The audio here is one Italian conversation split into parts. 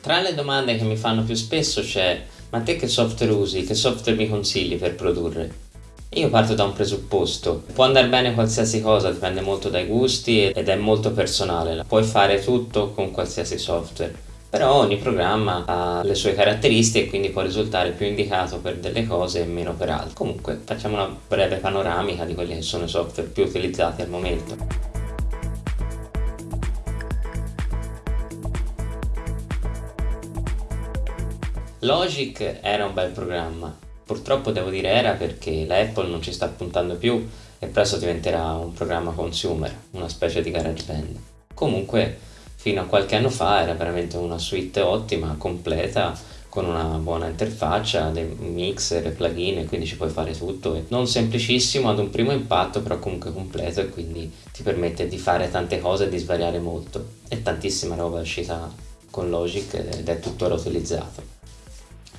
Tra le domande che mi fanno più spesso c'è ma te che software usi, che software mi consigli per produrre? Io parto da un presupposto, può andare bene qualsiasi cosa, dipende molto dai gusti ed è molto personale, puoi fare tutto con qualsiasi software, però ogni programma ha le sue caratteristiche e quindi può risultare più indicato per delle cose e meno per altre. Comunque facciamo una breve panoramica di quelli che sono i software più utilizzati al momento. Logic era un bel programma, Purtroppo devo dire era perché la Apple non ci sta puntando più e presto diventerà un programma consumer, una specie di GarageBand. Comunque fino a qualche anno fa era veramente una suite ottima, completa, con una buona interfaccia, dei mixer plugin, quindi ci puoi fare tutto. Non semplicissimo ad un primo impatto, però comunque completo e quindi ti permette di fare tante cose e di svariare molto. E tantissima roba è uscita con Logic ed è tuttora utilizzato.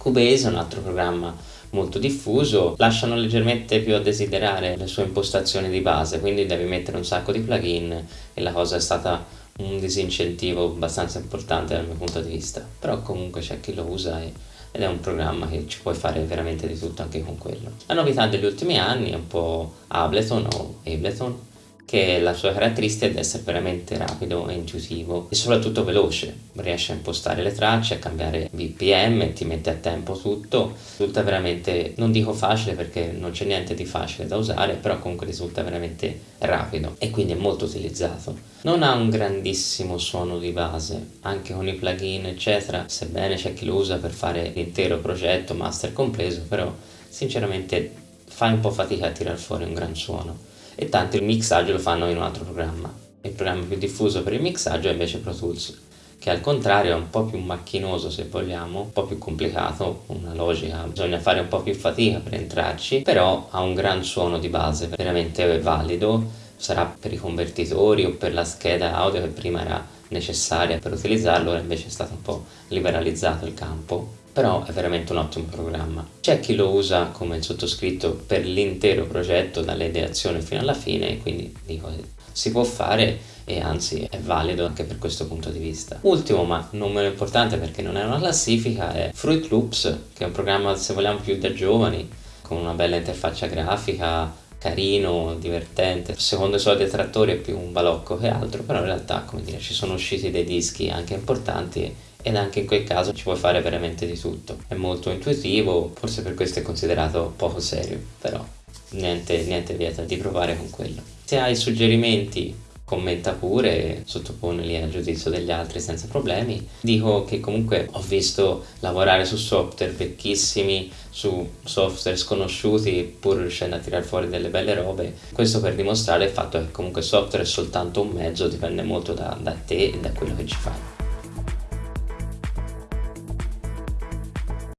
Cubase è un altro programma molto diffuso, lasciano leggermente più a desiderare le sue impostazioni di base, quindi devi mettere un sacco di plugin e la cosa è stata un disincentivo abbastanza importante dal mio punto di vista, però comunque c'è chi lo usa e, ed è un programma che ci puoi fare veramente di tutto anche con quello. La novità degli ultimi anni è un po' Ableton o Ableton, che la sua caratteristica è di essere veramente rapido e intuitivo e soprattutto veloce, riesce a impostare le tracce, a cambiare BPM, ti mette a tempo tutto, risulta veramente, non dico facile perché non c'è niente di facile da usare, però comunque risulta veramente rapido e quindi è molto utilizzato. Non ha un grandissimo suono di base, anche con i plugin eccetera, sebbene c'è chi lo usa per fare l'intero progetto, master compreso, però sinceramente fai un po' fatica a tirar fuori un gran suono e tanti il mixaggio lo fanno in un altro programma. Il programma più diffuso per il mixaggio è invece Pro Tools, che al contrario è un po' più macchinoso se vogliamo, un po' più complicato, una logica, bisogna fare un po' più fatica per entrarci, però ha un gran suono di base, veramente valido, sarà per i convertitori o per la scheda audio che prima era necessaria per utilizzarlo, ora invece è stato un po' liberalizzato il campo però è veramente un ottimo programma. C'è chi lo usa come sottoscritto per l'intero progetto dalle ideazione fino alla fine quindi dico si può fare e anzi è valido anche per questo punto di vista. Ultimo ma non meno importante perché non è una classifica è Fruit Loops che è un programma se vogliamo più da giovani con una bella interfaccia grafica carino, divertente. Secondo i suoi detrattori è più un balocco che altro, però in realtà, come dire, ci sono usciti dei dischi anche importanti ed anche in quel caso ci puoi fare veramente di tutto. È molto intuitivo, forse per questo è considerato poco serio, però niente, niente vieta di provare con quello. Se hai suggerimenti commenta pure, sottoponili al giudizio degli altri senza problemi. Dico che comunque ho visto lavorare su software vecchissimi, su software sconosciuti, pur riuscendo a tirare fuori delle belle robe. Questo per dimostrare il fatto che comunque il software è soltanto un mezzo, dipende molto da, da te e da quello che ci fai.